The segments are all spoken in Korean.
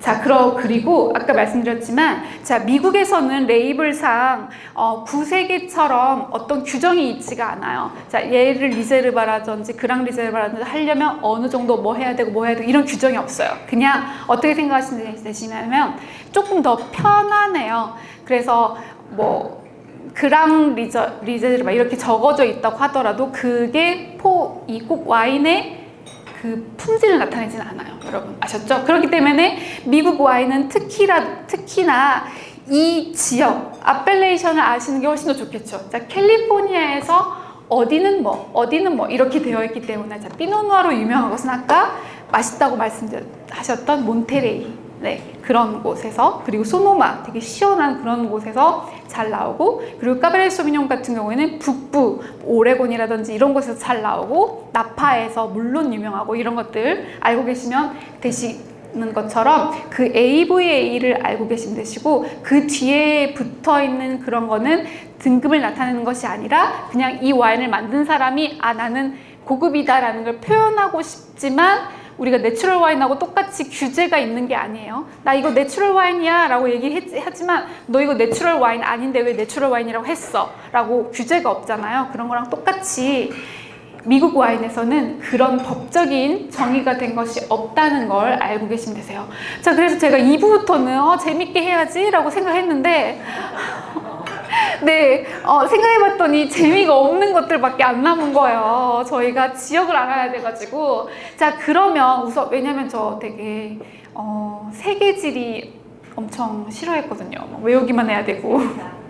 자, 그러, 그리고 아까 말씀드렸지만, 자, 미국에서는 레이블상 어, 구세계처럼 어떤 규정이 있지가 않아요. 자, 얘를 Reserva라든지 Gran Reserva라든지 하려면 어느 정도 뭐 해야 되고 뭐 해야 되고 이런 규정이 없어요. 그냥 어떻게 생각하시냐면 조금 더 편하네요. 그래서 뭐 Gran Reser, Reserva 이렇게 적어져 있다고 하더라도 그게 포, 이 꼭 와인의 그 품질을 나타내지는 않아요. 여러분 아셨죠? 그렇기 때문에 미국 와인은 특히나, 특히나 이 지역, 아펠레이션을 아시는 게 훨씬 더 좋겠죠. 자, 캘리포니아에서 어디는 뭐, 어디는 뭐 이렇게 되어 있기 때문에 자, 피노누아로 유명한 것은 아까 맛있다고 말씀하셨던 몬테레이 네, 그런 곳에서 그리고 소노마 되게 시원한 그런 곳에서 잘 나오고 그리고 까베레 소비뇽 같은 경우에는 북부 오레곤이라든지 이런 곳에서 잘 나오고 나파에서 물론 유명하고 이런 것들 알고 계시면 되시는 것처럼 그 AVA를 알고 계시면 되시고 그 뒤에 붙어 있는 그런 거는 등급을 나타내는 것이 아니라 그냥 이 와인을 만든 사람이 아 나는 고급이다라는 걸 표현하고 싶지만 우리가 natural 와인하고 똑같이 규제가 있는 게 아니에요. 나 이거 natural 와인이야 라고 얘기하지만 너 이거 natural 와인 아닌데 왜 natural 와인이라고 했어? 라고 규제가 없잖아요. 그런 거랑 똑같이 미국 와인에서는 그런 법적인 정의가 된 것이 없다는 걸 알고 계시면 되세요. 자, 그래서 제가 2부부터는 어, 재밌게 해야지 라고 생각했는데 네, 어, 생각해봤더니 재미가 없는 것들밖에 안 남은 거예요. 저희가 지역을 알아야 돼가지고. 자, 그러면 우선, 왜냐면 저 되게, 어, 세계지리 엄청 싫어했거든요. 외우기만 해야 되고.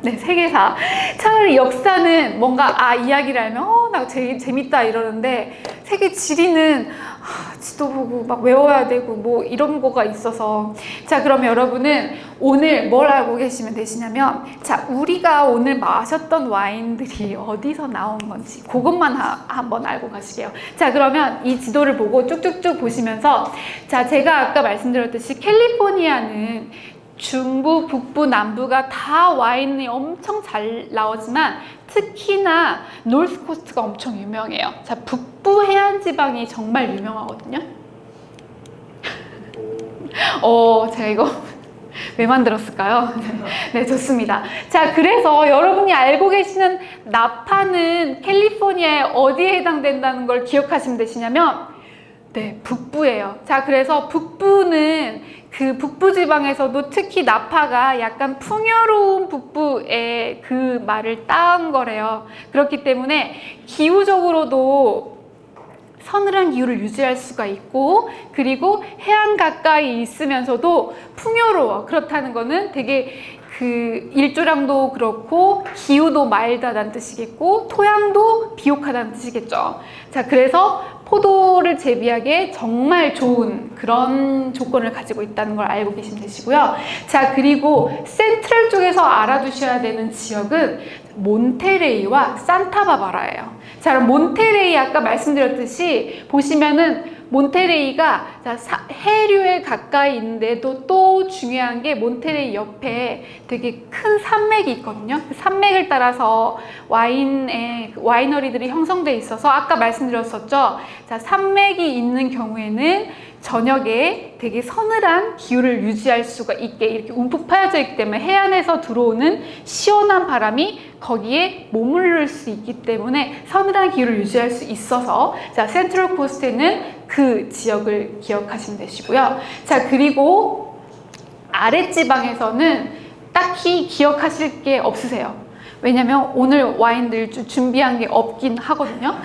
네, 세계사. 차라리 역사는 뭔가, 아, 이야기를 알면, 어, 나 재, 재밌다 이러는데, 세계 지리는, 아, 지도 보고 막 외워야 되고 뭐 이런 거가 있어서 자 그러면 여러분은 오늘 뭘 알고 계시면 되시냐면 자 우리가 오늘 마셨던 와인들이 어디서 나온 건지 그것만 하, 한번 알고 가시게요 자 그러면 이 지도를 보고 쭉쭉쭉 보시면서 자 제가 아까 말씀드렸듯이 캘리포니아는 중부, 북부, 남부가 다 와인이 엄청 잘 나오지만 특히나 노스코스트가 엄청 유명해요. 자, 북부 해안 지방이 정말 유명하거든요. 어, 제가 이거 왜 만들었을까요? 네, 좋습니다. 자, 그래서 여러분이 알고 계시는 나파는 캘리포니아에 어디에 해당된다는 걸 기억하시면 되시냐면 네, 북부예요. 자, 그래서 북부는 그 북부 지방에서도 특히 나파가 약간 풍요로운 북부의 그 말을 따온 거래요. 그렇기 때문에 기후적으로도 서늘한 기후를 유지할 수가 있고 그리고 해안 가까이 있으면서도 풍요로워. 그렇다는 거는 되게 그 일조량도 그렇고 기후도 마일드하다는 뜻이겠고 토양도 비옥하다는 뜻이겠죠. 자, 그래서 포도를 재배하기에 정말 좋은 그런 조건을 가지고 있다는 걸 알고 계시면 되시고요. 자, 그리고 센트럴 쪽에서 알아두셔야 되는 지역은 몬테레이와 산타바바라예요. 자, 몬테레이 아까 말씀드렸듯이 보시면은 몬테레이가 해류에 가까이 있는데도 또 중요한 게 몬테레이 옆에 되게 큰 산맥이 있거든요. 그 산맥을 따라서 와인의 와이너리들이 형성돼 있어서 아까 말씀드렸었죠. 자, 산맥이 있는 경우에는 저녁에 되게 서늘한 기후를 유지할 수가 있게 이렇게 움푹 파여져 있기 때문에 해안에서 들어오는 시원한 바람이 거기에 머무를 수 있기 때문에 서늘한 기후를 유지할 수 있어서 자 센트럴 코스트에는 그 지역을 기억하시면 되시고요. 자, 그리고 아랫지방에서는 딱히 기억하실 게 없으세요. 왜냐면 오늘 와인들 준비한 게 없긴 하거든요.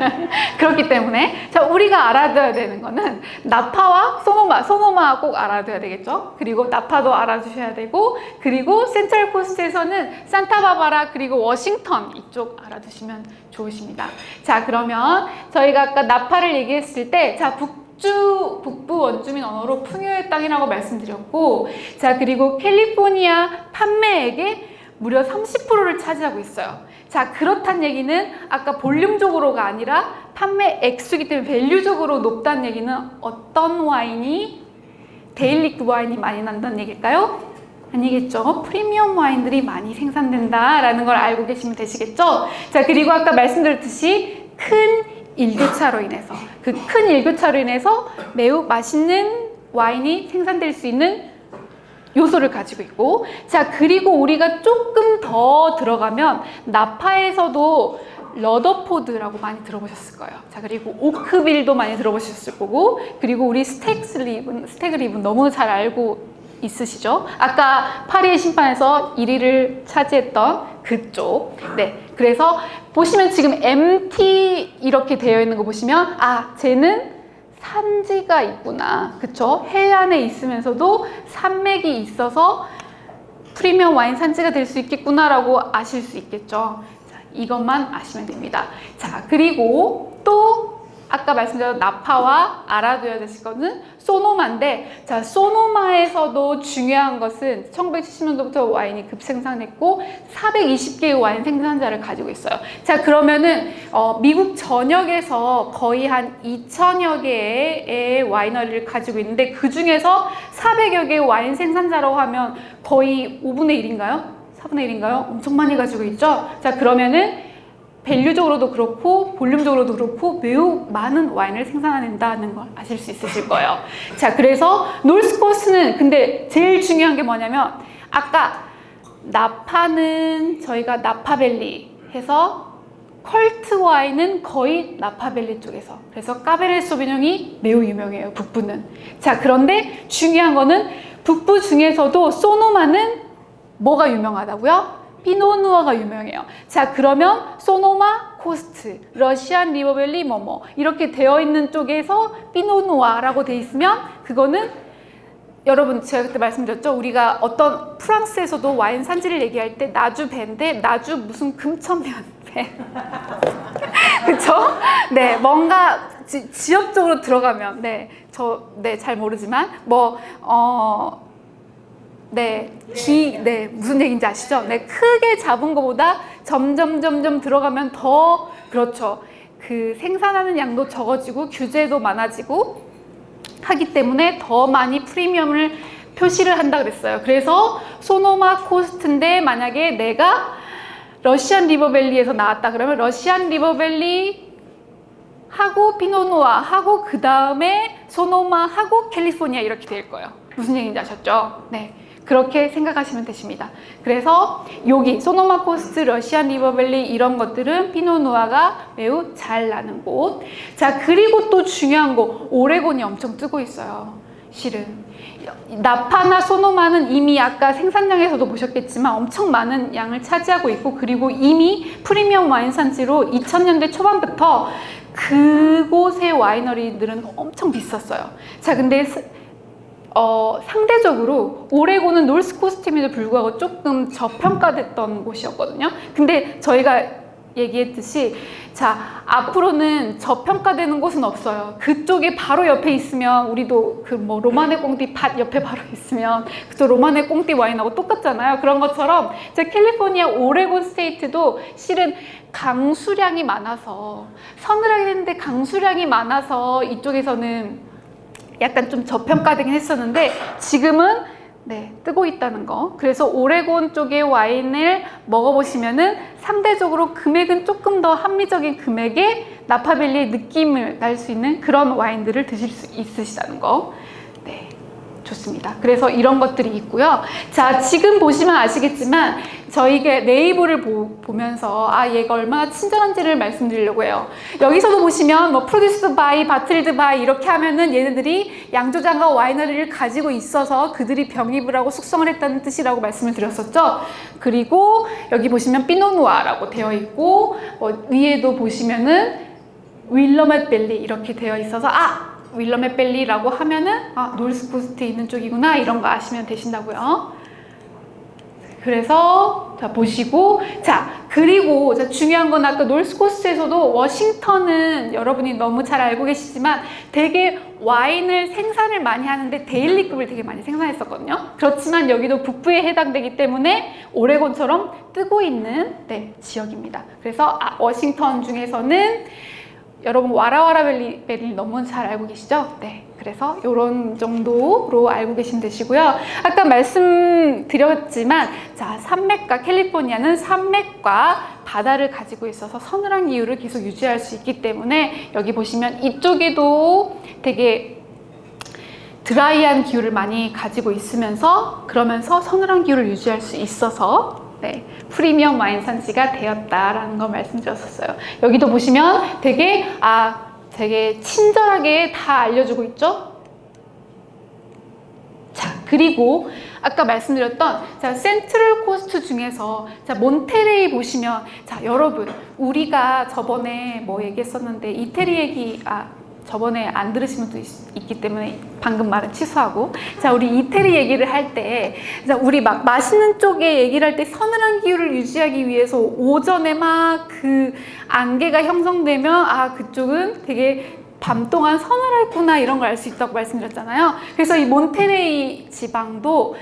그렇기 때문에 자 우리가 알아둬야 되는 거는 나파와 소노마, 소노마 꼭 알아둬야 되겠죠. 그리고 나파도 알아두셔야 되고 그리고 센트럴 코스트에서는 산타바바라 그리고 워싱턴 이쪽 알아두시면 좋으십니다. 자 그러면 저희가 아까 나파를 얘기했을 때자 북 주 북부 원주민 언어로 풍요의 땅이라고 말씀드렸고 자 그리고 캘리포니아 판매액의 무려 30%를 차지하고 있어요. 자 그렇단 얘기는 아까 볼륨적으로가 아니라 판매 액수기 때문에 value적으로 높다는 얘기는 어떤 와인이 daily 와인이 많이 난다는 얘기일까요? 아니겠죠. 프리미엄 와인들이 많이 생산된다라는 걸 알고 계시면 되시겠죠. 자 그리고 아까 말씀드렸듯이 큰 일교차로 인해서 그 큰 일교차로 인해서 매우 맛있는 와인이 생산될 수 있는 요소를 가지고 있고 자 그리고 우리가 조금 더 들어가면 나파에서도 러더포드라고 많이 들어보셨을 거예요. 자 그리고 오크빌도 많이 들어보셨을 거고 그리고 우리 스택스립은 스택립은 너무 잘 알고 있으시죠? 아까 파리의 심판에서 1위를 차지했던 그쪽. 네. 그래서 보시면 지금 MT 이렇게 되어 있는 거 보시면 아 쟤는 산지가 있구나. 그쵸? 해안에 있으면서도 산맥이 있어서 프리미엄 와인 산지가 될 수 있겠구나 라고 아실 수 있겠죠. 자, 이것만 아시면 됩니다. 자, 그리고 또 아까 말씀드린 나파와 알아둬야 되실 거는 소노마인데 자 소노마에서도 중요한 것은 1970년도부터 와인이 급생산했고 420개의 와인 생산자를 가지고 있어요. 자 그러면은 어, 미국 전역에서 거의 한 2천여 개의 와이너리를 가지고 있는데 그 중에서 400여 개의 와인 생산자라고 하면 거의 5분의 1인가요? 4분의 1인가요? 엄청 많이 가지고 있죠? 자 그러면은 밸류적으로도 그렇고 볼륨적으로도 그렇고 매우 많은 와인을 생산한다는 걸 아실 수 있으실 거예요. 자, 그래서 놀스코스는 근데 제일 중요한 게 뭐냐면 아까 나파는 저희가 나파밸리 해서 컬트 와인은 거의 나파밸리 쪽에서 그래서 까베르 소비뇽이 매우 유명해요 북부는 자 그런데 중요한 거는 북부 중에서도 소노마는 뭐가 유명하다고요? 피노누아가 유명해요. 자 그러면 소노마 코스트, 러시안 리버밸리 뭐뭐 이렇게 되어 있는 쪽에서 Pinot Noir라고 돼 있으면 그거는 여러분 제가 그때 말씀드렸죠 우리가 어떤 프랑스에서도 와인 산지를 얘기할 때 나주 배인데 나주 무슨 금천면 배 그쵸? 네 뭔가 지, 지역적으로 들어가면 네 저 네 잘 모르지만 뭐 어 네, 기, 네, 무슨 얘기인지 아시죠? 네, 크게 잡은 것보다 점점, 점점 들어가면 더, 그렇죠. 그 생산하는 양도 적어지고 규제도 많아지고 하기 때문에 더 많이 프리미엄을 표시를 한다 그랬어요. 그래서 소노마 코스트인데 만약에 내가 러시안 리버밸리에서 나왔다 그러면 러시안 리버밸리 하고 Pinot Noir 하고 그 다음에 소노마 하고 캘리포니아 이렇게 될 거예요. 무슨 얘기인지 아셨죠? 네. 그렇게 생각하시면 되십니다. 그래서 여기 소노마 코스트, 러시안 리버밸리 이런 것들은 피노누아가 매우 잘 나는 곳. 자 그리고 또 중요한 거 오레곤이 엄청 뜨고 있어요. 실은 나파나 소노마는 이미 아까 생산량에서도 보셨겠지만 엄청 많은 양을 차지하고 있고 그리고 이미 프리미엄 와인 산지로 2000년대 초반부터 그곳의 와이너리들은 엄청 비쌌어요. 자 근데 어, 상대적으로 오레곤은 노스코스트임에도 불구하고 조금 저평가됐던 곳이었거든요. 근데 저희가 얘기했듯이 자 앞으로는 저평가되는 곳은 없어요. 그쪽에 바로 옆에 있으면 우리도 그 뭐 로마네 꽁띠 밭 옆에 바로 있으면 그쪽 로마네 꽁띠 와인하고 똑같잖아요. 그런 것처럼 제 캘리포니아 오레곤 스테이트도 실은 강수량이 많아서 서늘하긴 했는데 강수량이 많아서 이쪽에서는 약간 좀 저평가되긴 했었는데 지금은 네, 뜨고 있다는 거. 그래서 오레곤 쪽의 와인을 먹어보시면은 상대적으로 금액은 조금 더 합리적인 금액에 나파밸리의 느낌을 날 수 있는 그런 와인들을 드실 수 있으시다는 거. 네. 좋습니다. 그래서 이런 것들이 있고요. 자, 지금 보시면 아시겠지만 저희가 레이블을 보, 면서 아, 얘가 얼마나 친절한지를 말씀드리려고 해요. 여기서도 보시면 뭐 produced by, bottled by 이렇게 하면은 얘네들이 양조장과 winery를 가지고 있어서 그들이 병입을 하고 숙성을 했다는 뜻이라고 말씀을 드렸었죠. 그리고 여기 보시면 Pinot Noir라고 되어 있고 뭐 위에도 보시면은 윌래밋 밸리 이렇게 되어 있어서 아 윌래밋 밸리라고 하면은 아 노스코스트에 있는 쪽이구나 이런 거 아시면 되신다고요. 그래서 자 보시고 자 그리고 자, 중요한 건 아까 노스코스트에서도 워싱턴은 여러분이 너무 잘 알고 계시지만 되게 와인을 생산을 많이 하는데 데일리급을 되게 많이 생산했었거든요. 그렇지만 여기도 북부에 해당되기 때문에 오레곤처럼 뜨고 있는 네, 지역입니다. 그래서 아, 워싱턴 중에서는 여러분 와라와라 벨리, 너무 잘 알고 계시죠? 네. 그래서 이런 정도로 알고 계시면 되시고요. 아까 말씀드렸지만 자 산맥과 캘리포니아는 산맥과 바다를 가지고 있어서 서늘한 기후를 계속 유지할 수 있기 때문에 여기 보시면 이쪽에도 되게 드라이한 기후를 많이 가지고 있으면서 그러면서 서늘한 기후를 유지할 수 있어서 네, 프리미엄 와인 산지가 되었다라는 걸 말씀드렸었어요. 여기도 보시면 되게 아 되게 친절하게 다 알려주고 있죠. 자 그리고 아까 말씀드렸던 자 센트럴 코스트 중에서 자 몬테레이 보시면 자 여러분 우리가 저번에 뭐 얘기했었는데 이태리 얘기 아 저번에 안 들으신 분도 있, 있기 때문에 방금 말은 취소하고. 자 우리 이태리 얘기를 할 때 우리 막 맛있는 쪽에 얘기를 할 때 서늘한 기후를 유지하기 위해서 오전에 막 그 안개가 형성되면 아 그쪽은 되게 밤 동안 서늘했구나 이런 걸 알 수 있다고 말씀드렸잖아요. 그래서 이 몬테레이 지방도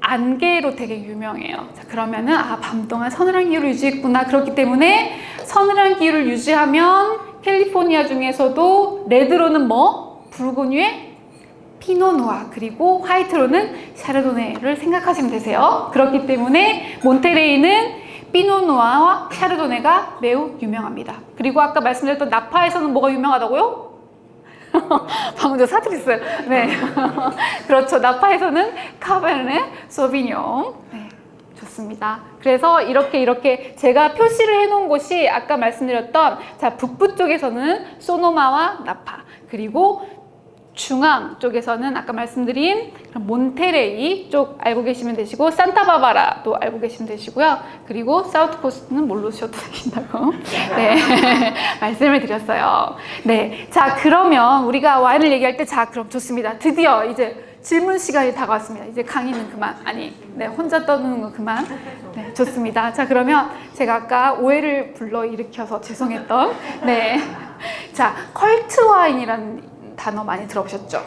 안개로 되게 유명해요. 자 그러면은 아 밤 동안 서늘한 기후를 유지했구나. 그렇기 때문에 서늘한 기후를 유지하면 캘리포니아 중에서도 레드로는 뭐? 붉은유의 피노누아 그리고 화이트로는 샤르도네를 생각하시면 되세요. 그렇기 때문에 몬테레이는 피노누아와 샤르도네가 매우 유명합니다. 그리고 아까 말씀드렸던 나파에서는 뭐가 유명하다고요? 방금 저 사투리했어요. 네. 그렇죠. 나파에서는 카베르네 소비뇽. 네. 좋습니다. 그래서 이렇게 이렇게 제가 표시를 해놓은 곳이 아까 말씀드렸던 자 북부 쪽에서는 소노마와 나파 그리고 중앙 쪽에서는 아까 말씀드린 몬테레이 쪽 알고 계시면 되시고 산타바바라도 알고 계시면 되시고요. 그리고 사우트 코스트는 모르셔도 되신다고 네 말씀을 드렸어요. 네, 자 그러면 우리가 와인을 얘기할 때 자 그럼 좋습니다. 드디어 이제 질문 시간이 다가왔습니다. 이제 강의는 그만. 아니, 네, 혼자 떠드는 거 그만. 네, 좋습니다. 자, 그러면 제가 아까 오해를 불러일으켜서 죄송했던, 네. 자, 컬트 와인이라는 단어 많이 들어보셨죠?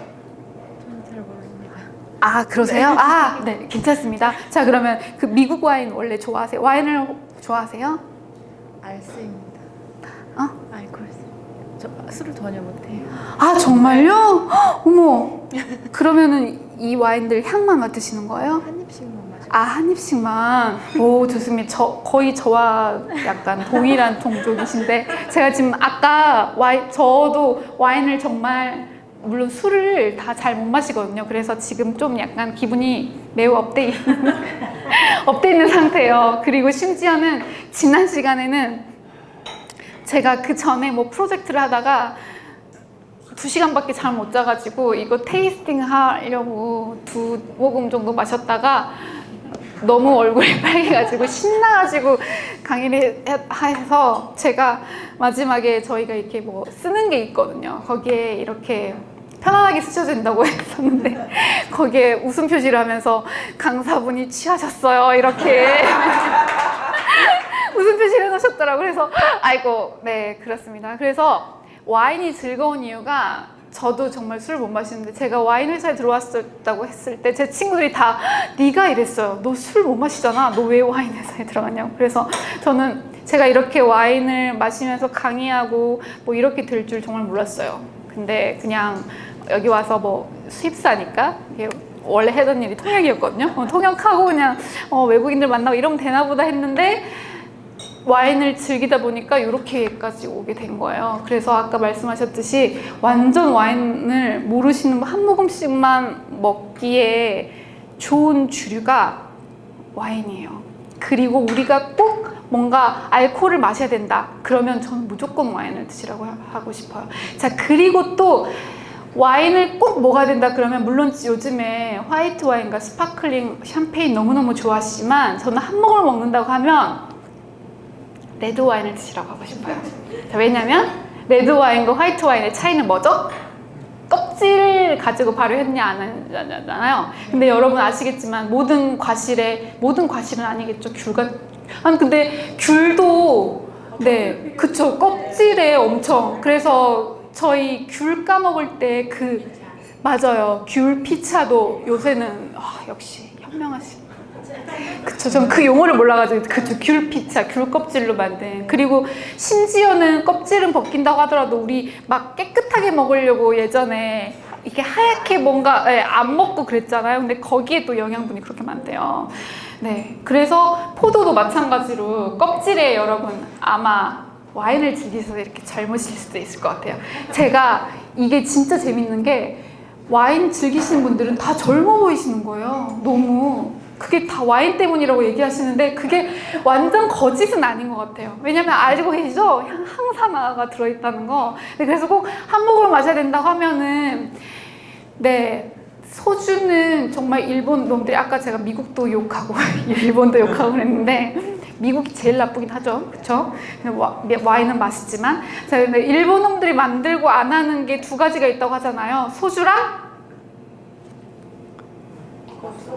아, 그러세요? 아, 네, 괜찮습니다. 자, 그러면 그 미국 와인 원래 좋아하세요? 와인을 좋아하세요? 알쓰입니다. 어? 술을 전혀 못해요. 아, 정말요? 헉, 어머. 그러면은 이 와인들 향만 맡으시는 거예요? 한 입씩만 마셔. 아, 한 입씩만. 오, 좋습니다. 저, 거의 저와 약간 동일한 동족이신데, 제가 지금 아까 와인, 저도 와인을 정말, 물론 술을 다 잘 못 마시거든요. 그래서 지금 좀 약간 기분이 매우 up돼 있는, up돼 있는 상태예요. 그리고 심지어는 지난 시간에는 제가 그 전에 뭐 프로젝트를 하다가 두 시간밖에 잠못 자가지고 이거 테이스팅 하려고 두 모금 정도 마셨다가 너무 얼굴이 빨개가지고 신나가지고 강의를 해- 해서 제가 마지막에 저희가 이렇게 뭐 쓰는 게 있거든요. 거기에 이렇게 편안하게 된다고 했었는데 거기에 웃음 표시를 하면서 강사분이 취하셨어요 이렇게 웃음 표시를 해놓으셨더라고요. 그래서 아이고 네 그렇습니다. 그래서 와인이 즐거운 이유가 저도 정말 술을 못 마시는데 제가 와인 회사에 들어왔다고 했을 때 제 친구들이 다 네가 이랬어요. 너 술 못 마시잖아. 너 왜 와인 회사에 들어갔냐고. 그래서 저는 제가 이렇게 와인을 마시면서 강의하고 뭐 이렇게 될 줄 정말 몰랐어요. 근데 그냥 여기 와서 뭐 수입사니까 원래 하던 일이 통역이었거든요. 어, 통역하고 그냥 어, 외국인들 만나고 이러면 되나 보다 했는데 와인을 즐기다 보니까 이렇게까지 오게 된 거예요. 그래서 아까 말씀하셨듯이 완전 와인을 모르시는 분 한 모금씩만 먹기에 좋은 주류가 와인이에요. 그리고 우리가 꼭 뭔가 알코올을 마셔야 된다. 그러면 저는 무조건 와인을 드시라고 하- 하고 싶어요. 자, 그리고 또 와인을 꼭 먹어야 된다 그러면 물론 요즘에 화이트 와인과 sparkling 샴페인 너무너무 좋아하시지만 저는 한 모금을 먹는다고 하면 레드 와인을 드시라고 하고 싶어요. 자, 왜냐면 레드 와인과 화이트 와인의 차이는 뭐죠? 껍질을 가지고 발효했냐 안 하냐잖아요. 근데 여러분 아시겠지만 모든 과실에 모든 과실은 아니겠죠. 귤과 아니 근데 귤도 네 그쵸 껍질에 엄청 그래서 저희 귤 까먹을 때 그 맞아요 귤 피차도 요새는 아, 역시 현명하신 그쵸, 전그 용어를 몰라가지고 그쵸, 귤 피차, 귤 껍질로 만든 그리고 심지어는 껍질은 벗긴다고 하더라도 우리 막 깨끗하게 먹으려고 예전에 이렇게 하얗게 뭔가 예, 안 먹고 그랬잖아요. 근데 거기에 또 영양분이 그렇게 많대요. 네, 그래서 포도도 마찬가지로 껍질에 여러분 아마 와인을 즐기셔서 이렇게 젊으실 수도 있을 것 같아요. 제가 이게 진짜 재밌는 게 와인 즐기시는 분들은 다 젊어 보이시는 거예요. 너무. 그게 다 와인 때문이라고 얘기하시는데 그게 완전 거짓은 아닌 것 같아요. 왜냐면 알고 계시죠? 향- 항산화가 들어있다는 거. 네, 그래서 꼭한 모금을 마셔야 된다고 하면은 네. 소주는 정말 일본 놈들이 아까 제가 미국도 욕하고 일본도 욕하고 그랬는데 미국이 제일 나쁘긴 하죠. 와- 와인은 맛있지만 자, 근데 일본 놈들이 만들고 안 하는 게 두 가지가 있다고 하잖아요. 소주랑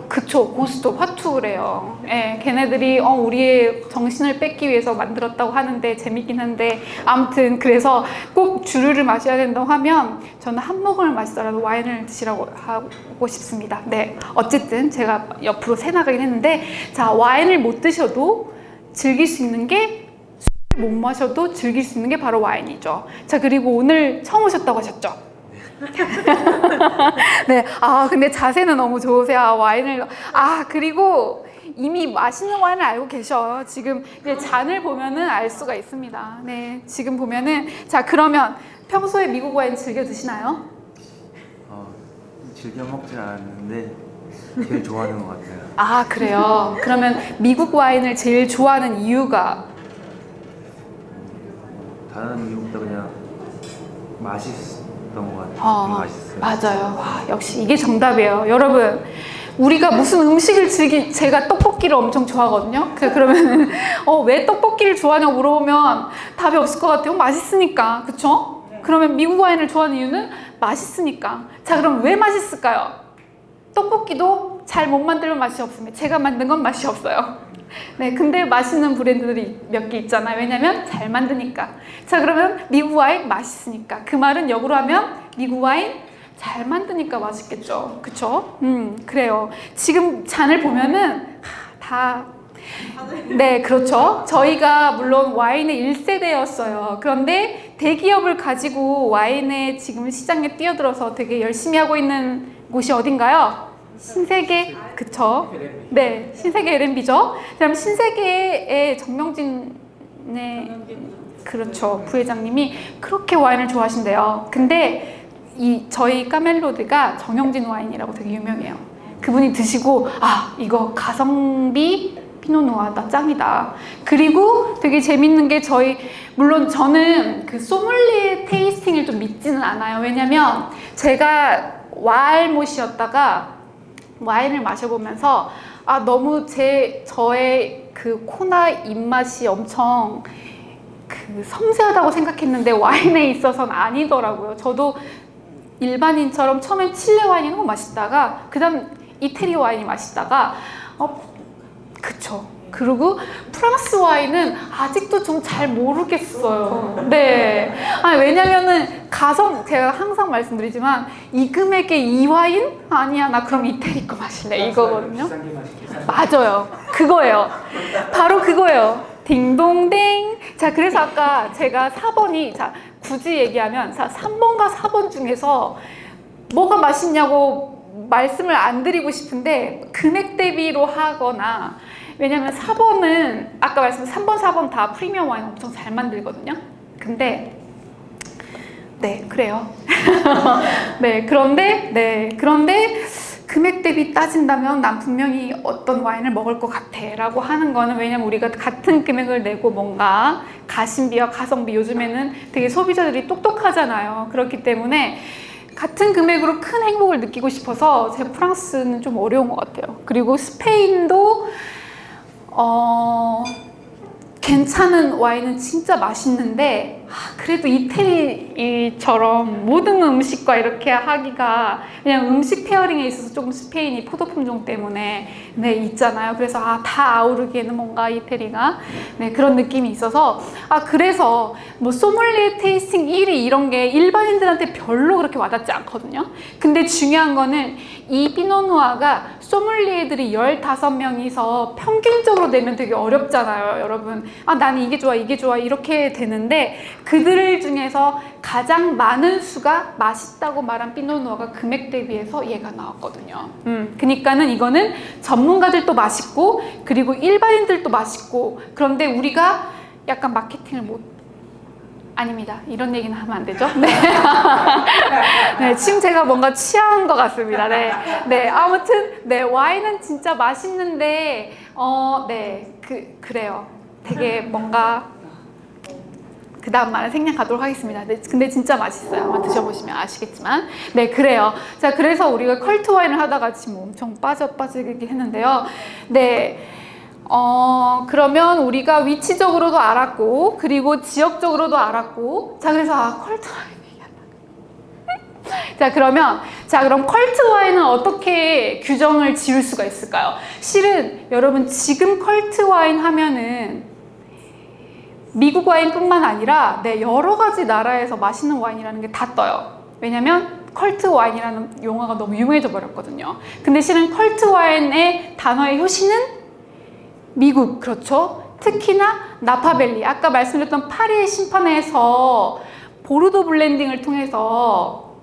그쵸 고스톱 화투래요. 예, 걔네들이 어 우리의 정신을 뺏기 위해서 만들었다고 하는데 재밌긴 한데 아무튼 그래서 꼭 주류를 마셔야 된다고 하면 저는 한 모금을 마시더라도 와인을 드시라고 하고 싶습니다. 네, 어쨌든 제가 옆으로 새 나가긴 했는데 자 와인을 못 드셔도 즐길 수 있는 게 술을 못 마셔도 즐길 수 있는 게 바로 와인이죠. 자 그리고 오늘 처음 오셨다고 하셨죠? 네, 아 근데 자세는 너무 좋으세요. 아, 와인을 아 그리고 이미 맛있는 와인을 알고 계셔. 지금 잔을 보면은 알 수가 있습니다. 네, 지금 보면은 자 그러면 평소에 미국 와인 즐겨 드시나요? 어, 즐겨 먹진 않았는데 제일 좋아하는 것 같아요. 아 그래요. 그러면 미국 와인을 제일 좋아하는 이유가 다른 이유보다 그냥 맛있 었던 것 같아요. 어, 맛있어요. 맞아요. 와, 역시 이게 정답이에요. 여러분, 우리가 무슨 음식을 즐기, 제가 떡볶이를 엄청 좋아하거든요. 그- 그러면은, 어, 왜 떡볶이를 좋아하냐고 물어보면 답이 없을 것 같아요. 맛있으니까. 그쵸? 그러면 미국 와인을 좋아하는 이유는 맛있으니까. 자, 그럼 왜 맛있을까요? 떡볶이도 잘 못 만들면 맛이 없습니다. 제가 만든 건 맛이 없어요. 네, 근데 맛있는 브랜드들이 몇 개 있잖아요. 왜냐면 잘 만드니까. 자, 그러면 미국 와인 맛있으니까. 그 말은 역으로 하면 미국 와인 잘 만드니까 맛있겠죠. 그쵸? 음, 그래요. 지금 잔을 보면은 하, 다 네, 그렇죠. 저희가 물론 와인의 1세대였어요. 그런데 대기업을 가지고 와인의 지금 시장에 뛰어들어서 되게 열심히 하고 있는 곳이 어딘가요? 신세계, 그쵸? 네, 신세계 LMB죠. 그럼 신세계의 정명진의 그렇죠 부회장님이 그렇게 와인을 좋아하신대요. 근데 이 저희 까멜로드가 정영진 와인이라고 되게 유명해요. 그분이 드시고 아 이거 가성비 피노누아다 짱이다. 그리고 되게 재밌는 게 저희 물론 저는 그 소믈리에 테이스팅을 좀 믿지는 않아요. 왜냐면 제가 와알못이었다가 와인을 마셔보면서 아 너무 제 저의 그 코나 입맛이 엄청 그 섬세하다고 생각했는데 와인에 있어서는 아니더라고요. 저도 일반인처럼 처음엔 칠레 와인이 너무 맛있다가 그 다음 이태리 와인이 맛있다가 어 그쵸. 그리고 프랑스 와인은 아직도 좀 잘 모르겠어요. 네. 아니, 왜냐면은 가성, 제가 항상 말씀드리지만 이 금액에 이 와인? 아니야, 나 그럼 이태리 거 마실래. 이거거든요. 맞아요. 그거예요. 바로 그거예요. 딩동댕. 자, 그래서 아까 제가 4번이, 자, 굳이 얘기하면, 자, 3번과 4번 중에서 뭐가 맛있냐고 말씀을 안 드리고 싶은데, 금액 대비로 하거나, 왜냐면 4번은, 아까 말씀드린 3번, 4번 다 프리미엄 와인 엄청 잘 만들거든요. 근데, 네, 그래요. 네, 그런데, 네, 그런데, 금액 대비 따진다면 난 분명히 어떤 와인을 먹을 것 같아 라고 하는 거는 왜냐면 우리가 같은 금액을 내고 뭔가 가심비와 가성비 요즘에는 되게 소비자들이 똑똑하잖아요 그렇기 때문에 같은 금액으로 큰 행복을 느끼고 싶어서 제 프랑스는 좀 어려운 것 같아요 그리고 스페인도 어 괜찮은 와인은 진짜 맛있는데 아, 그래도 이태리처럼 모든 음식과 이렇게 하기가 그냥 음식 페어링에 있어서 조금 스페인이 포도 품종 때문에 네 있잖아요. 그래서 아, 다 아우르기에는 뭔가 이태리가 네 그런 느낌이 있어서 아 그래서 뭐 소믈리에 테이스팅 1위 이런 게 일반인들한테 별로 그렇게 와닿지 않거든요. 근데 중요한 거는 이 피노누아가 소믈리에들이 15명이서 평균적으로 내면 되게 어렵잖아요, 여러분. 아, 나는 이게 좋아, 이게 좋아, 이렇게 되는데 그들 중에서 가장 많은 수가 맛있다고 말한 피노누아가 금액 대비해서 얘가 나왔거든요. 음, 그니까는 이거는 전문가들도 맛있고 그리고 일반인들도 맛있고 그런데 우리가 약간 마케팅을 못 아닙니다. 이런 얘기는 하면 안 되죠. 네. 네, 지금 제가 뭔가 취한 것 같습니다. 네. 네, 아무튼, 네, 와인은 진짜 맛있는데, 어, 네, 그, 그래요. 되게 뭔가, 그 다음 말은 생략하도록 하겠습니다. 네, 근데 진짜 맛있어요. 아마 드셔보시면 아시겠지만. 네, 그래요. 자, 그래서 우리가 컬트 와인을 하다가 지금 엄청 빠져 빠지긴 했는데요. 네. 어, 그러면 우리가 위치적으로도 알았고, 그리고 지역적으로도 알았고, 자, 그래서 아, 컬트 와인. 자, 그러면, 자, 그럼 컬트 와인은 어떻게 규정을 지을 수가 있을까요? 실은 여러분 지금 컬트 와인 하면은 미국 와인뿐만 아니라 네, 여러 가지 나라에서 맛있는 와인이라는 게 다 떠요. 왜냐면 컬트 와인이라는 용어가 너무 유명해져 버렸거든요. 근데 실은 컬트 와인의 단어의 효시는 미국 그렇죠. 특히나 나파밸리 아까 말씀드렸던 파리의 심판에서 보르도 블렌딩을 통해서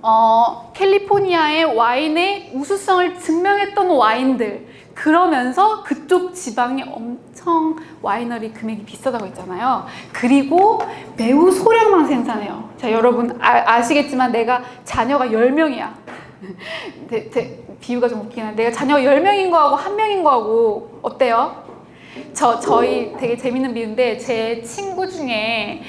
어, 캘리포니아의 와인의 우수성을 증명했던 와인들 그러면서 그쪽 지방이 엄청 와이너리 금액이 비싸다고 했잖아요. 그리고 매우 소량만 생산해요. 자, 여러분 아, 시겠지만 내가 자녀가 10명이야. 비유가 좀 웃긴 한데 내가 자녀가 10명인 거하고 한 명인 거하고 어때요? 저, 저희 되게 재밌는 비유인데 제 친구 중에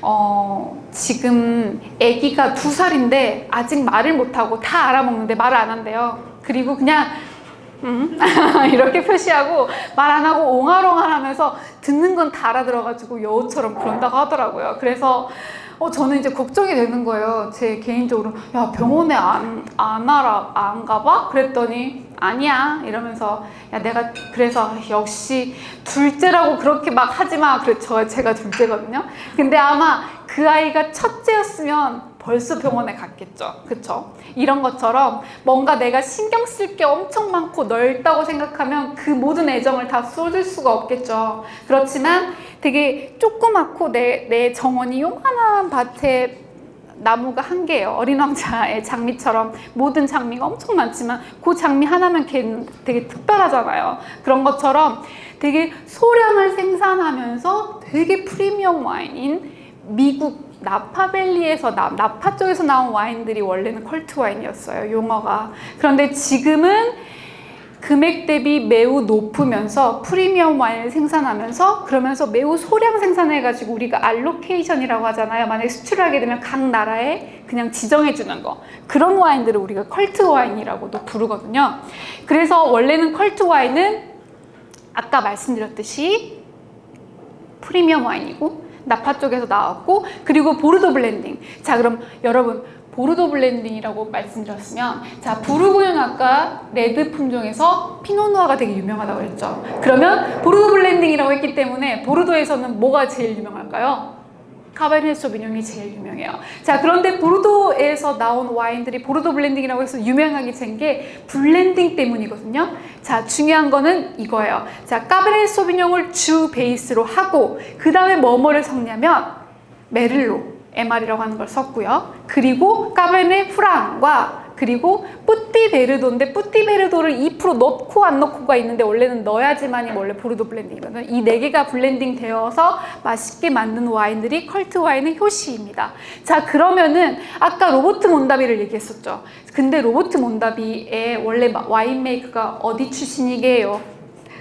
어, 지금 아기가 두 살인데 아직 말을 못하고 다 알아먹는데 말을 안 한대요. 그리고 그냥 음? 이렇게 표시하고 말 안 하고 옹알옹알 하면서 듣는 건다 알아들어가지고 여우처럼 그런다고 하더라고요. 그래서 어, 저는 이제 걱정이 되는 거예요. 제 개인적으로. 야, 병원에 안, 안 알아, 안 가봐? 그랬더니 아니야. 이러면서 야, 내가 그래서 역시 둘째라고 그렇게 막 하지 마. 그래, 저, 제가 둘째거든요. 근데 아마 그 아이가 첫째였으면 벌써 병원에 갔겠죠. 그쵸? 이런 것처럼 뭔가 내가 신경 쓸 게 엄청 많고 넓다고 생각하면 그 모든 애정을 다 쏟을 수가 없겠죠. 그렇지만 되게 조그맣고 내, 내 정원이 요만한 밭에 나무가 한 개예요. 어린 왕자의 장미처럼 모든 장미가 엄청 많지만 그 장미 하나면 걔는 되게 특별하잖아요. 그런 것처럼 되게 소량을 생산하면서 되게 프리미엄 와인인 미국 나파밸리에서 나, 나파 쪽에서 나온 와인들이 원래는 컬트 와인이었어요. 용어가. 그런데 지금은 금액 대비 매우 높으면서 프리미엄 와인을 생산하면서 그러면서 매우 소량 생산해가지고 우리가 allocation이라고 하잖아요. 만약에 수출하게 되면 각 나라에 그냥 지정해 주는 거. 그런 와인들을 우리가 컬트 와인이라고도 부르거든요. 그래서 원래는 컬트 와인은 아까 말씀드렸듯이 프리미엄 와인이고 나파 쪽에서 나왔고 그리고 보르도 블렌딩 자 그럼 여러분 보르도 블렌딩이라고 말씀드렸으면 자 부르고뉴는 아까 레드 품종에서 피노누아가 되게 유명하다고 했죠 그러면 보르도 블렌딩이라고 했기 때문에 보르도에서는 뭐가 제일 유명할까요? Cabernet Sauvignon이 제일 유명해요. 자, 그런데 보르도에서 나온 와인들이 보르도 블렌딩이라고 해서 유명하게 된 게 블렌딩 때문이거든요. 자, 중요한 거는 이거예요. 자, Cabernet Sauvignon을 주 베이스로 하고 그 다음에 뭐뭐를 섞냐면 Merlot, MR이라고 하는 걸 썼고요. 그리고 Cabernet Franc과 그리고 Petit Verdot인데 Petit Verdot를 2% 넣고 안 넣고가 있는데 원래는 넣어야지만이 원래 보르도 블렌딩이거든요. 이 네 개가 블렌딩 되어서 맛있게 만든 와인들이 컬트 와인의 효시입니다. 자 그러면은 아까 로버트 몬다비를 얘기했었죠. 근데 로버트 몬다비의 원래 winemaker가 어디 출신이게요?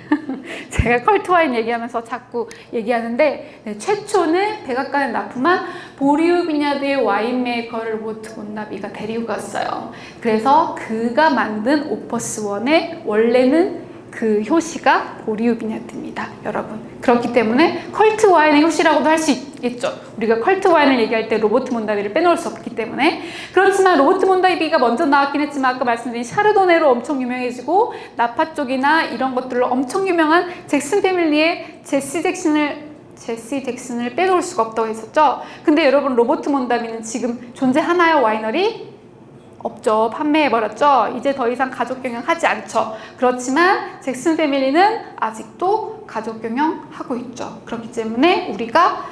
제가 컬트 와인 얘기하면서 자꾸 얘기하는데 네, 최초는 백악관에 납품한 Beaulieu Vineyard의 와인 메이커를 로버트 몬다비가 데리고 갔어요. 그래서 그가 만든 Opus One의 원래는 그 효시가 Beaulieu Vineyard입니다. 여러분. 그렇기 때문에 컬트 와인의 효시라고도 할 수 있겠죠. 우리가 컬트 와인을 얘기할 때 로버트 몬다비를 빼놓을 수 없기 때문에 그렇지만 로버트 몬다비가 먼저 나왔긴 했지만 아까 말씀드린 샤르도네로 엄청 유명해지고 나파 쪽이나 이런 것들로 엄청 유명한 잭슨 패밀리의 제시 잭슨을 제시 잭슨을 빼놓을 수가 없다고 했었죠. 근데 여러분 로버트 몬다비는 지금 존재하나요 와이너리? 없죠. 판매해버렸죠. 이제 더 이상 가족 경영하지 않죠. 그렇지만 잭슨 패밀리는 아직도 가족 경영하고 있죠. 그렇기 때문에 우리가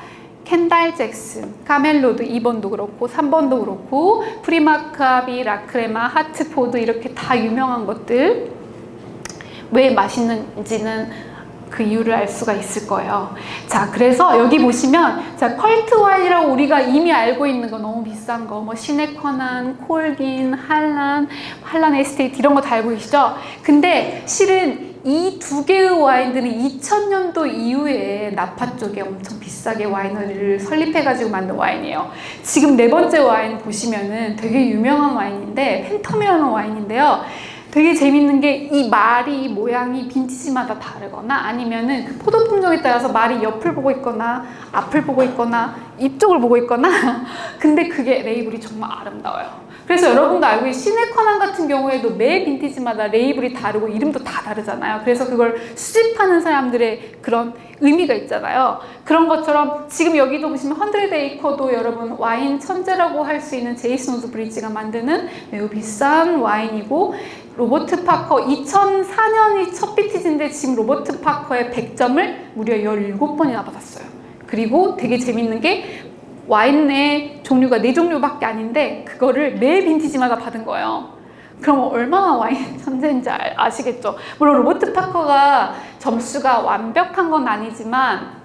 Kendall-Jackson, Carmel Road 2번도 그렇고 3번도 그렇고 Freemark Abbey, La Crema, Hartford 이렇게 다 유명한 것들 왜 맛있는지는 그 이유를 알 수가 있을 거예요. 자, 그래서 여기 보시면 자 컬트 와인이라고 우리가 이미 알고 있는 거 너무 비싼 거, 뭐 Sine Qua Non, Colgin, Harlan, Harlan Estate 이런 거 다 알고 계시죠? 근데 실은 이 두 개의 와인들은 2000년도 이후에 나파 쪽에 엄청 비싸게 와이너리를 설립해가지고 만든 와인이에요. 지금 네 번째 와인 보시면은 되게 유명한 와인인데 팬텀이라는 와인인데요. 되게 재밌는 게 이 말이 모양이 빈티지마다 다르거나 아니면은 그 포도 품종에 따라서 말이 옆을 보고 있거나 앞을 보고 있거나 이쪽을 보고 있거나 근데 그게 레이블이 정말 아름다워요. 그래서 여러분도 알고 Sine Qua Non 같은 경우에도 매 빈티지마다 레이블이 다르고 이름도 다 다르잖아요. 그래서 그걸 수집하는 사람들의 그런 의미가 있잖아요. 그런 것처럼 지금 여기도 보시면 Hundred Acre도 여러분 와인 천재라고 할 수 있는 제이슨 우드브리지가 만드는 매우 비싼 와인이고 로버트 파커 2004년이 첫 빈티지인데 지금 로버트 파커의 100점을 무려 17번이나 받았어요. 그리고 되게 재밌는 게 와인 네 종류가 네 종류밖에 아닌데 그거를 매 빈티지마다 받은 거예요. 그럼 얼마나 와인 천재인지 알- 아시겠죠? 물론 로버트 파커가 점수가 완벽한 건 아니지만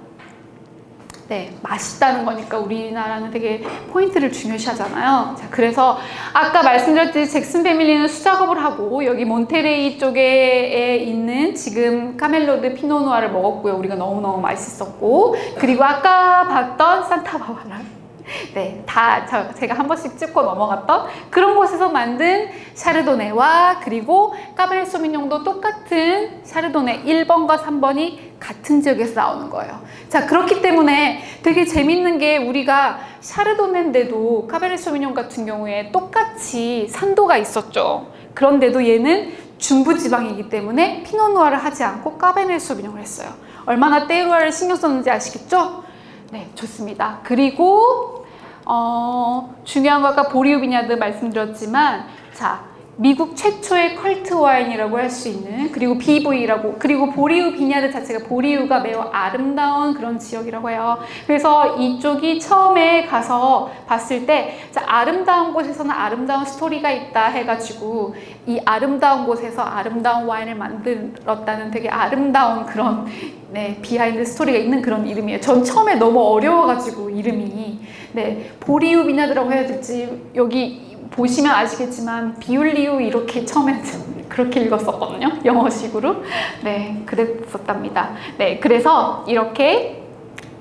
네, 맛있다는 거니까 우리나라는 되게 포인트를 중요시하잖아요. 자, 그래서 아까 말씀드렸듯이 잭슨 패밀리는 수작업을 하고 여기 몬테레이 쪽에 있는 지금 Carmel Road 피노누아를 먹었고요. 우리가 너무너무 맛있었고 그리고 아까 봤던 산타바바라 네, 다 저- 제가 한 번씩 찍고 넘어갔던 그런 곳에서 만든 샤르도네와 그리고 까베르 소비뇽도 똑같은 샤르도네 1번과 3번이 같은 지역에서 나오는 거예요. 자, 그렇기 때문에 되게 재밌는 게 우리가 샤르도네인데도 카베르 소비뇽 같은 경우에 똑같이 산도가 있었죠. 그런데도 얘는 중부지방이기 때문에 피노누아를 하지 않고 까베르 소비뇽을 했어요. 얼마나 테루아를 신경 썼는지 아시겠죠? 네, 좋습니다. 그리고 어, 중요한 거 아까 Beaulieu Vineyard 말씀드렸지만 자 미국 최초의 컬트 와인이라고 할 수 있는 그리고 BV라고 그리고 Beaulieu Vineyard 자체가 Beaulieu가 매우 아름다운 그런 지역이라고 해요. 그래서 이쪽이 처음에 가서 봤을 때 자, 아름다운 곳에서는 아름다운 스토리가 있다 해가지고 이 아름다운 곳에서 아름다운 와인을 만들었다는 되게 아름다운 그런 네, 비하인드 스토리가 있는 그런 이름이에요. 전 처음에 너무 어려워가지고 이름이 네 Beaulieu Vineyard라고 해야 될지 여기 보시면 아시겠지만 비울리우 이렇게 처음에 그렇게 읽었었거든요. 영어식으로. 네, 그랬었답니다. 네, 그래서 이렇게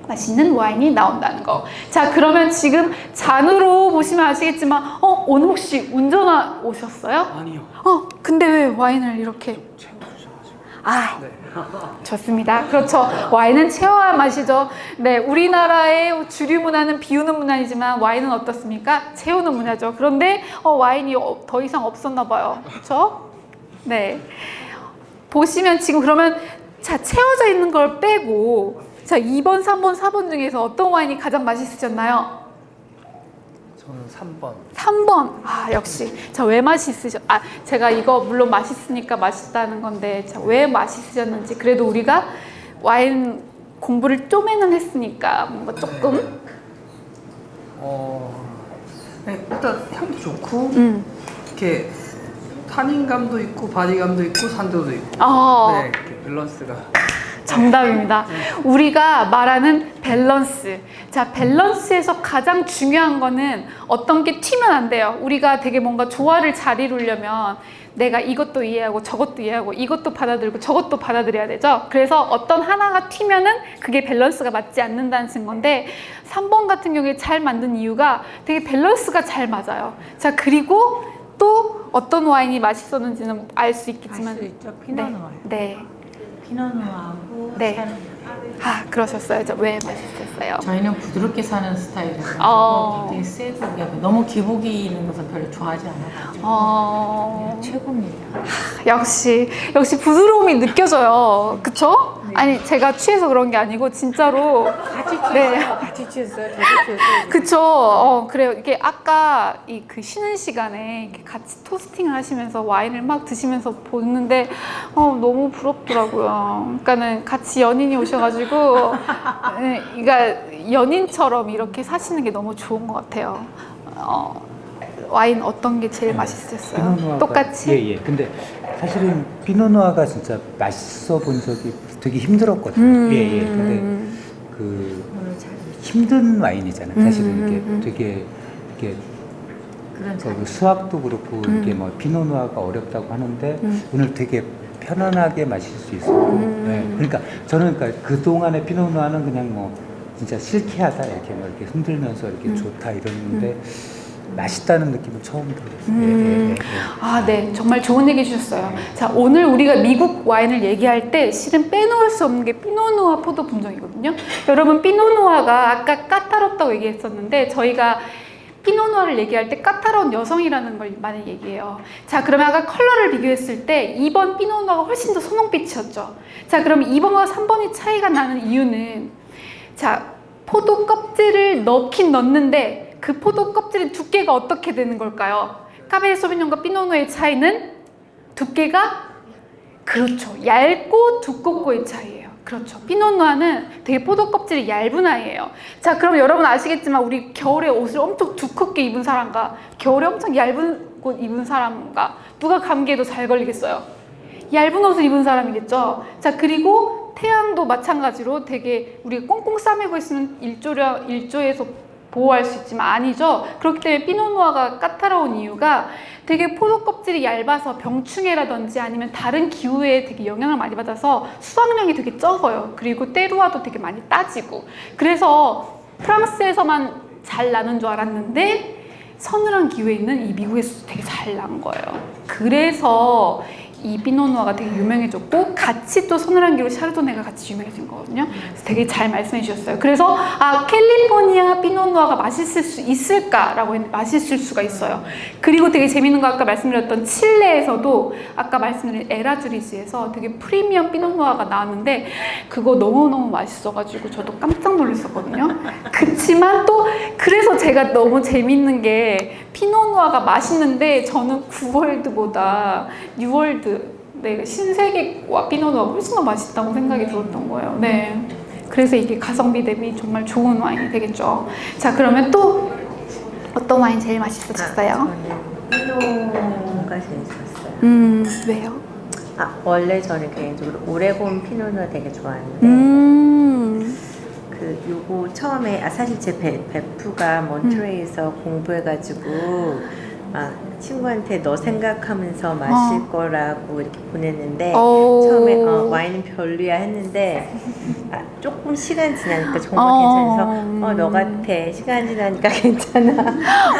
맛있는 와인이 나온다는 거. 자, 그러면 지금 잔으로 보시면 아시겠지만, 어, 오늘 혹시 운전하 오셨어요? 아니요. 어, 근데 왜 와인을 이렇게? 아, 네. 좋습니다. 그렇죠. 와인은 체어야 마시죠. 네, 우리나라의 주류 문화는 비우는 문화이지만 와인은 어떻습니까? 채우는 문화죠. 그런데 어, 와인이 어, 더 이상 없었나 봐요. 그렇죠? 네. 보시면 지금 그러면 자 채워져 있는 걸 빼고 자 2번, 3번, 4번 중에서 어떤 와인이 가장 맛있으셨나요? 저는 3번. 3번. 아, 역시. 자, 왜 맛있으셨, 아, 제가 이거 물론 맛있으니까 맛있다는 건데, 자, 왜 맛있으셨는지. 그래도 우리가 와인 공부를 좀에는 했으니까 뭔가 조금. 어, 네, 일단 향도 좋고 음. 이렇게 탄닌감도 있고 바디감도 있고 산도도 있고. 어, 네, 이렇게 밸런스가. 정답입니다. 우리가 말하는 밸런스. 자, 밸런스에서 가장 중요한 거는 어떤 게 튀면 안 돼요. 우리가 되게 뭔가 조화를 잘 이루려면 내가 이것도 이해하고 저것도 이해하고 이것도 받아들이고 저것도 받아들여야 되죠. 그래서 어떤 하나가 튀면은 그게 밸런스가 맞지 않는다는 건데 3번 같은 경우에 잘 만든 이유가 되게 밸런스가 잘 맞아요. 자, 그리고 또 어떤 와인이 맛있었는지는 알 수 있겠지만 알 수 있죠. 피노 누아. 네. 피노누아하고 네. 아 그러셨어요. 저 왜 맛있었어요? 저희는 부드럽게 사는 스타일이라서 어. 되게 세고 너무 기복이 있는 것은 별로 좋아하지 않아가지고 어 네, 최고입니다. 역시 역시 부드러움이 느껴져요. 그쵸? 네. 아니 제가 취해서 그런 게 아니고 진짜로 같이 취했어요. 네. 같이 취했어요. 저도 취했어요. 그쵸? 어 그래요. 이게 아까 이 그 쉬는 시간에 이렇게 같이 토스팅을 하시면서 와인을 막 드시면서 보는데 어 너무 부럽더라고요. 그러니까는 같이 연인이 오셔가지고 네, 그러니까 연인처럼 이렇게 사시는 게 너무 좋은 것 같아요. 어, 와인 어떤 게 제일 맛있었어요? 피노누아가- 똑같이? 예, 예. 근데 사실은 피노누아가 진짜 맛있어 본 적이 되게 힘들었거든요. 음. 예, 예. 근데 그 힘든 와인이잖아요. 사실은 음, 이게 음, 음. 되게 이게 그 수학도 그렇고 음. 이게 뭐 피노누아가 어렵다고 하는데 음. 오늘 되게 편안하게 마실 수 있어요. 음. 네. 그러니까 저는 그러니까 그 동안의 피노누아는 그냥 뭐 진짜 실키하다 이렇게 뭐 이렇게 흔들면서 이렇게 음. 좋다 이러는데 맛있다는 느낌은 처음 들었어요. 음. 예, 예, 예. 아, 네. 정말 좋은 얘기 주셨어요. 자, 오늘 우리가 미국 와인을 얘기할 때 실은 빼놓을 수 없는 게 피노누아 포도 품종이거든요. 여러분, 피노누아가 아까 까다롭다고 얘기했었는데 저희가 피노누아를 얘기할 때 까다로운 여성이라는 걸 많이 얘기해요. 자, 그러면 아까 컬러를 비교했을 때 2번 피노누아가 훨씬 더 선홍빛이었죠. 자, 그럼 2번과 3번이 차이가 나는 이유는 자, 포도 껍질을 넣긴 넣는데 그 포도 껍질의 두께가 어떻게 되는 걸까요? 카베르 소비뇽과 피노누아의 차이는 두께가 그렇죠. 얇고 두껍고의 차이예요. 그렇죠. 피노누아는 되게 포도 껍질이 얇은 아이예요. 자, 그럼 여러분 아시겠지만 우리 겨울에 옷을 엄청 두껍게 입은 사람과 겨울에 엄청 얇은 옷 입은 사람과 누가 감기에도 잘 걸리겠어요? 얇은 옷을 입은 사람이겠죠. 자, 그리고 태양도 마찬가지로 되게 우리가 꽁꽁 싸매고 있으면 일조려, 일조에서 보호할 수 있지만 아니죠. 그렇기 때문에 피노누아가 까다로운 이유가 되게 포도 껍질이 얇아서 병충해라든지 아니면 다른 기후에 되게 영향을 많이 받아서 수확량이 되게 적어요. 그리고 때루아도 되게 많이 따지고. 그래서 프랑스에서만 잘 나는 줄 알았는데 서늘한 기후에 있는 이 미국에서 되게 잘 난 거예요. 그래서 이 피노누아가 되게 유명해졌고 같이 또 기후 샤르도네가 같이 유명해진 거거든요. 그래서 되게 잘 말씀해 주셨어요. 그래서 아 캘리포니아 피노누아가 맛있을 수 있을까라고 했는데 맛있을 수가 있어요. 그리고 되게 재밌는 거 아까 말씀드렸던 칠레에서도 아까 말씀드린 에라주리지에서 되게 프리미엄 피노누아가 나왔는데 그거 너무너무 맛있어가지고 저도 깜짝 놀랐었거든요. 그치만 또 그래서 제가 너무 재밌는 게 피노누아가 맛있는데 저는 9월드보다 6월드 네, 신세계 와 피노누아가 훨씬 더 맛있다고 생각이 들었던 거예요. 네. 그래서 이게 가성비 대비 정말 좋은 와인이 되겠죠. 자, 그러면 또 어떤 와인 제일 맛있으셨어요? 저는 피노가 제일 좋았어요. 음, 왜요? 아 원래 저는 개인적으로 오레곤 피노누아 되게 좋아하는데 음, 그 요거 처음에 아 사실 제 배, 베프가 몬트레이에서 공부해가지고 막 친구한테 너 생각하면서 마실 거라고 이렇게 보냈는데 오. 처음에 어, 와인은 별로야 했는데 아, 조금 시간 지나니까 정말 어. 괜찮아서 어 너 같아 시간 지나니까 괜찮아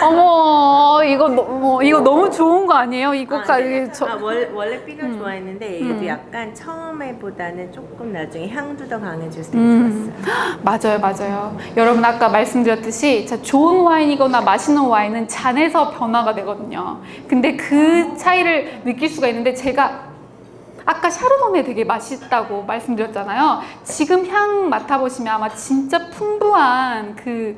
어머, 이거 너무 이거 너무 좋은 거 아니에요? 이거가 아, 네. 저 아, 원, 원래 피노 음. 좋아했는데 얘도 음. 약간 처음에 보다는 조금 나중에 향도 더 강해져서 되게 음. 좋았어요. 맞아요, 맞아요. 여러분 아까 말씀드렸듯이 자, 좋은 와인이거나 맛있는 와인은 잔에서 변화가 되거든요. 근데 그 차이를 느낄 수가 있는데 제가 아까 샤르도네 되게 맛있다고 말씀드렸잖아요. 지금 향 맡아보시면 아마 진짜 풍부한 그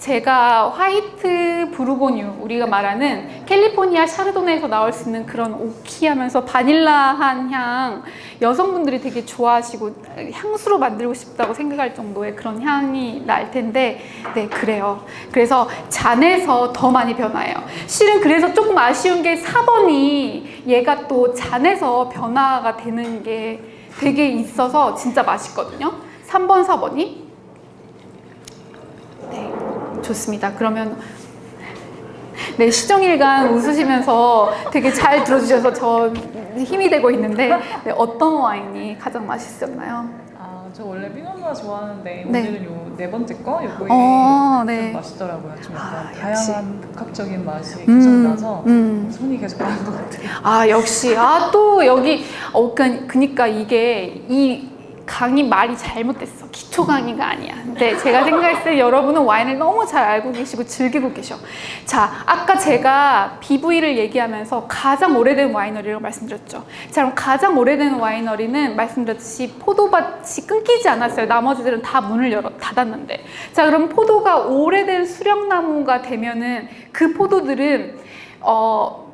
제가 화이트 부르고뉴 우리가 말하는 캘리포니아 샤르도네에서 나올 수 있는 그런 오키하면서 바닐라한 향 여성분들이 되게 좋아하시고 향수로 만들고 싶다고 생각할 정도의 그런 향이 날 텐데 네 그래요. 그래서 잔에서 더 많이 변화해요. 실은 그래서 조금 아쉬운 게 4번이 얘가 또 잔에서 변화가 되는 게 되게 있어서 진짜 맛있거든요. 3번 4번이. 네 좋습니다 그러면 네, 시정일간 웃으시면서 되게 잘 들어주셔서 저 힘이 되고 있는데 네, 어떤 와인이 가장 맛있었나요? 아, 저 원래 피노누아 좋아하는데 네. 오늘은 요 네 번째 거 요거에 어, 좀 네. 맛있더라고요. 좀 약간 아. 다양한 복합적인 맛이 계속 나서 음. 손이 계속 가는 것 같아요. 아 역시 아 또 여기 어 그, 그니까 이게 이 강의 말이 잘못됐어. 기초 강의가 아니야. 근데 제가 생각했을 때 여러분은 와인을 너무 잘 알고 계시고 즐기고 계셔. 자 아까 제가 BV를 얘기하면서 가장 오래된 와이너리라고 말씀드렸죠. 자 그럼 가장 오래된 와이너리는 말씀드렸듯이 포도밭이 끊기지 않았어요. 나머지들은 다 문을 열어 닫았는데. 자 그럼 포도가 오래된 수령나무가 되면은 그 포도들은 어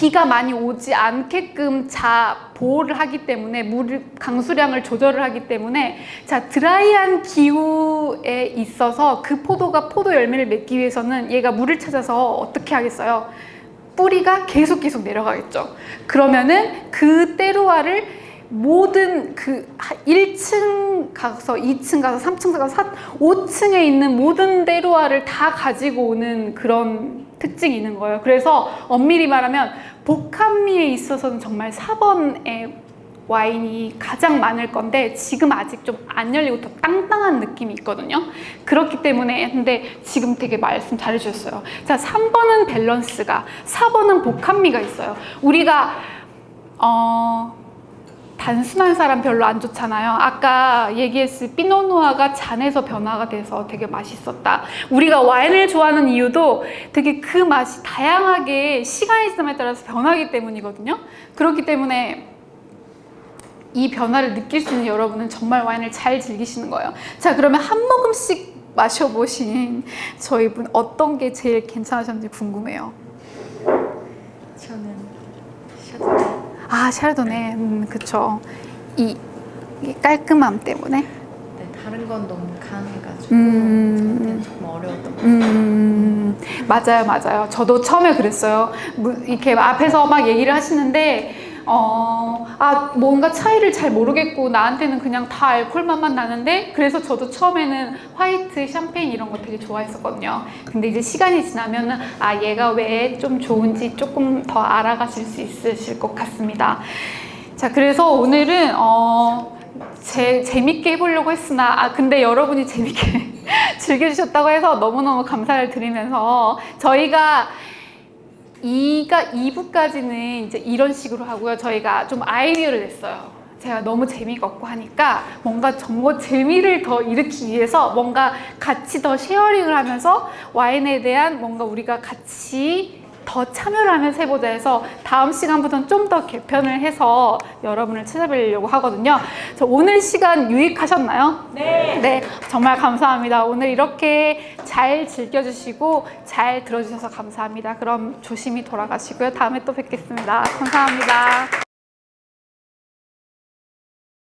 비가 많이 오지 않게끔 자 보호를 하기 때문에 물 강수량을 조절을 하기 때문에 자 드라이한 기후에 있어서 그 포도가 포도 열매를 맺기 위해서는 얘가 물을 찾아서 어떻게 하겠어요? 뿌리가 계속 계속 내려가겠죠. 그러면은 그 때루아를 모든 그 1층 가서 2층 가서 3층 가서 4, 5층에 있는 모든 때루아를 다 가지고 오는 그런 특징이 있는 거예요. 그래서 엄밀히 말하면 복합미에 있어서는 정말 4번의 와인이 가장 많을 건데 지금 아직 좀 안 열리고 더 땅땅한 느낌이 있거든요. 그렇기 때문에 근데 지금 되게 말씀 잘 해주셨어요. 자, 3번은 밸런스가, 4번은 복합미가 있어요. 우리가 어, 단순한 사람 별로 안 좋잖아요. 아까 얘기했을 피노누아가 잔에서 변화가 돼서 되게 맛있었다. 우리가 와인을 좋아하는 이유도 되게 그 맛이 다양하게 시간이 지남에 따라서 변하기 때문이거든요. 그렇기 때문에 이 변화를 느낄 수 있는 여러분은 정말 와인을 잘 즐기시는 거예요. 자, 그러면 한 모금씩 마셔보신 저희 분 어떤 게 제일 괜찮으셨는지 궁금해요. 저는 셔츠 아, 샤르도네. 음, 그쵸. 이, 이게 깔끔함 때문에. 네, 다른 건 너무 강해가지고 음. 조금 어려웠던 것. 음, 맞아요, 맞아요. 저도 처음에 그랬어요. 무- 이렇게 앞에서 막 얘기를 하시는데, 어, 아, 뭔가 차이를 잘 모르겠고, 나한테는 그냥 다 알코올 맛만 나는데, 그래서 저도 처음에는 화이트, 샴페인 이런 거 되게 좋아했었거든요. 근데 이제 시간이 지나면 은, 아, 얘가 왜 좀 좋은지 조금 더 알아가실 수 있으실 것 같습니다. 자, 그래서 오늘은, 어, 제, 재밌게 해보려고 했으나, 아, 근데 여러분이 재밌게 즐겨주셨다고 해서 너무너무 감사를 드리면서 저희가 2가 2부까지는 이제 이런 식으로 하고요. 저희가 좀 아이디어를 냈어요. 제가 너무 재미가 없고 하니까 뭔가 정말 재미를 더 일으키기 위해서 뭔가 같이 더 sharing을 하면서 와인에 대한 뭔가 우리가 같이 더 참여를 하면서 해보자 해서 다음 시간부터는 좀 더 개편을 해서 여러분을 찾아뵈려고 하거든요. 저 오늘 시간 유익하셨나요? 네. 네, 정말 감사합니다. 오늘 이렇게 잘 즐겨주시고 잘 들어주셔서 감사합니다. 그럼 조심히 돌아가시고요. 다음에 또 뵙겠습니다. 감사합니다.